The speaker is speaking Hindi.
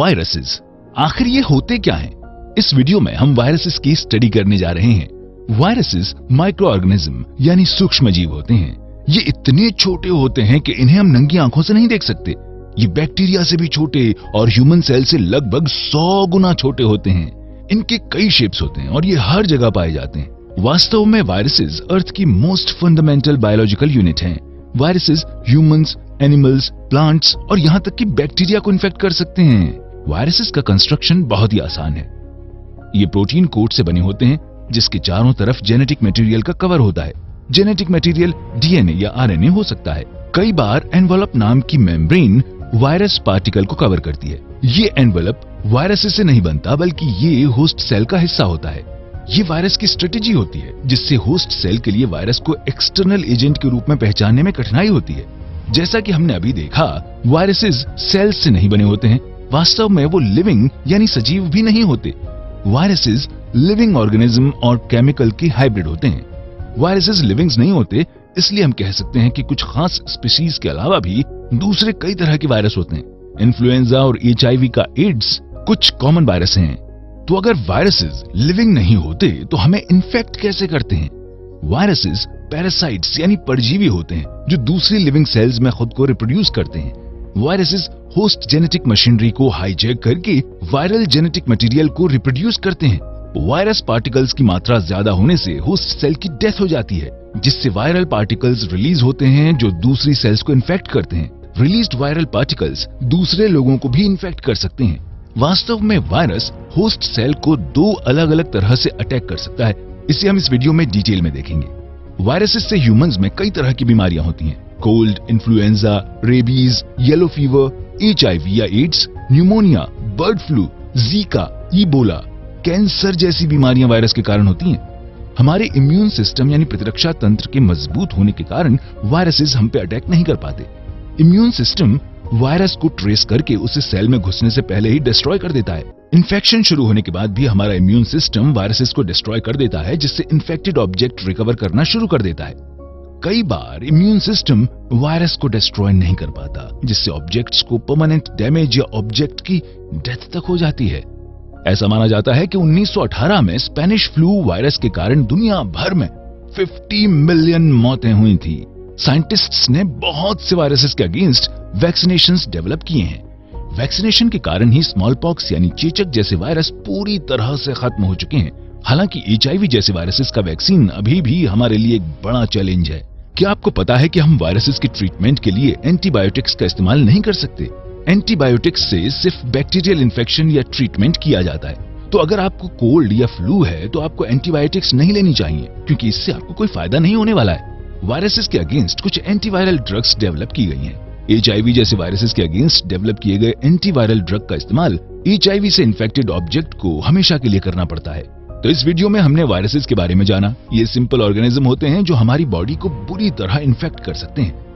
वायरसेस। आखिर ये होते क्या हैं? इस वीडियो में हम वायरसेस की स्टडी करने जा रहे हैं। वायरसेस माइक्रो ऑर्गेनिज्म यानी सूक्ष्म जीव होते हैं। ये इतने छोटे होते हैं कि इन्हें हम नंगी आँखों से नहीं देख सकते। ये बैक्टीरिया से भी छोटे और ह्यूमन सेल से लगभग सौ गुना छोटे होते हैं। इनके कई शेप्स होते हैं और ये हर जगह पाए जाते हैं। वास्तव में वायरसेस अर्थ की मोस्ट फंडामेंटल बायोलॉजिकल यूनिट हैं। वायरसेस ह्यूमंस एनिमल्स प्लांट्स और यहाँ तक कि बैक्टीरिया को इन्फेक्ट कर सकते हैं। वायरसेस का कंस्ट्रक्शन बहुत ही आसान है। ये प्रोटीन कोट से बने होते हैं, जिसके चारों तरफ़ जेनेटिक मटेरियल का कवर होता है। जेनेटिक मटेरियल डीएनए या आरएनए हो सकता है। कई बार एनवलप नाम की मेम्ब्रेन वायरस पार्टिकल को कवर करती है। ये एनवलप वायरस से नहीं बनता, बल्कि ये होस्ट सेल का हिस्सा होता है। ये वायरस की स्ट्रेटेजी होती है, जिससे होस्ट सेल के लिए वायरस को एक्सटर्नल एजेंट के रूप में पहचानने में कठिनाई होती है। जैसा कि हमने अभी देखा, वायरसेस सेल्स से नहीं बने होते हैं वास्तव में वो लिविंग यानी सजीव भी नहीं होते। वायरसेस लिविंग ऑर्गेनिज्म और केमिकल के हाइब्रिड होते हैं। वायरसेस लिविंग्स नहीं होते, इसलिए हम कह सकते हैं कि कुछ खास स्पीशीज के अलावा भी दूसरे कई तरह के वायरस होते हैं। इन्फ्लुएंजा और एचआईवी का एड्स कुछ कॉमन वायरस हैं। तो अगर वायरसेस लिविंग नहीं होते तो हमें इन्फेक्ट कैसे करते हैं? वायरसेस पैरासाइट्स यानी परजीवी होते हैं, जो दूसरी लिविंग सेल्स में खुद को रिप्रोड्यूस करते हैं। वायरसेस होस्ट जेनेटिक मशीनरी को हाईजैक करके वायरल जेनेटिक मटेरियल को रिप्रोड्यूस करते हैं। वायरस पार्टिकल्स की मात्रा ज़्यादा होने से होस्ट सेल की डेथ हो जाती है, जिससे वायरल पार्टिकल्स रिलीज़ होते हैं जो दूसरी सेल्स को इन्फेक्ट करते हैं। रिलीज्ड वायरल पार्टिकल्स दूसरे लोगों को भी इन्फेक्ट कर सकते हैं। वास्तव में वायरस होस्ट सेल को दो अलग अलग तरह से अटैक कर सकता है। इसे हम इस वीडियो में डिटेल में देखेंगे। वायरसेस से ह्यूमंस में कई तरह की बीमारियाँ होती हैं। Cold influenza rabies yellow fever HIV या AIDS pneumonia bird flu Zika Ebola cancer जैसी बीमारियाँ वायरस के कारण होती हैं। हमारे इम्यून सिस्टम यानी प्रतिरक्षा तंत्र के मज़बूत होने के कारण वायरसेस हम पे अटैक नहीं कर पाते। इम्यून सिस्टम वायरस को ट्रेस करके उसे सेल में घुसने से पहले ही डिस्ट्रॉय कर देता है। इन्फेक्शन शुरू होने के बाद भी हमारा इम्यून सिस्टम वायरसेस को डिस्ट्रॉय कर देता है, जिससे इन्फेक्टेड ऑब्जेक्ट रिकवर करना शुरू कर देता है। कई बार इम्यून सिस्टम वायरस को डिस्ट्रॉय नहीं कर पाता, जिससे ऑब्जेक्ट्स को परमानेंट डैमेज या ऑब्जेक्ट की डेथ तक हो जाती है। ऐसा माना जाता है कि 1918 में स्पेनिश फ्लू वायरस के कारण दुनिया भर में 50 मिलियन मौतें हुई थी। साइंटिस्ट्स ने बहुत से वायरसेस के अगेंस्ट वैक्सीनेशन डेवलप किए हैं। वैक्सीनेशन के कारण ही स्मॉल पॉक्स यानी चेचक जैसे वायरस पूरी तरह से खत्म हो चुके हैं। हालाँकि एचआईवी जैसे वायरसेस का वैक्सीन अभी भी हमारे लिए एक बड़ा चैलेंज है। क्या आपको पता है कि हम वायरसेस के ट्रीटमेंट के लिए एंटीबायोटिक्स का इस्तेमाल नहीं कर सकते? एंटीबायोटिक्स से सिर्फ़ बैक्टीरियल इन्फेक्शन या ट्रीटमेंट किया जाता है। तो अगर आपको कोल्ड या फ्लू है तो आपको एंटीबायोटिक्स नहीं लेनी चाहिए, क्योंकि इससे आपको कोई फ़ायदा नहीं होने वाला है। वायरसेस के अगेंस्ट कुछ एंटीवायरल ड्रग्स डेवलप की गई हैं। एच जैसे वायरसेस के अगेंस्ट डेवलप किए गए एंटीवायरल ड्रग का इस्तेमाल एच से इन्फेक्टेड ऑब्जेक्ट को हमेशा के लिए करना पड़ता है। तो इस वीडियो में हमने वायरसेस के बारे में जाना। ये सिंपल ऑर्गेनिज्म होते हैं जो हमारी बॉडी को बुरी तरह इन्फेक्ट कर सकते हैं।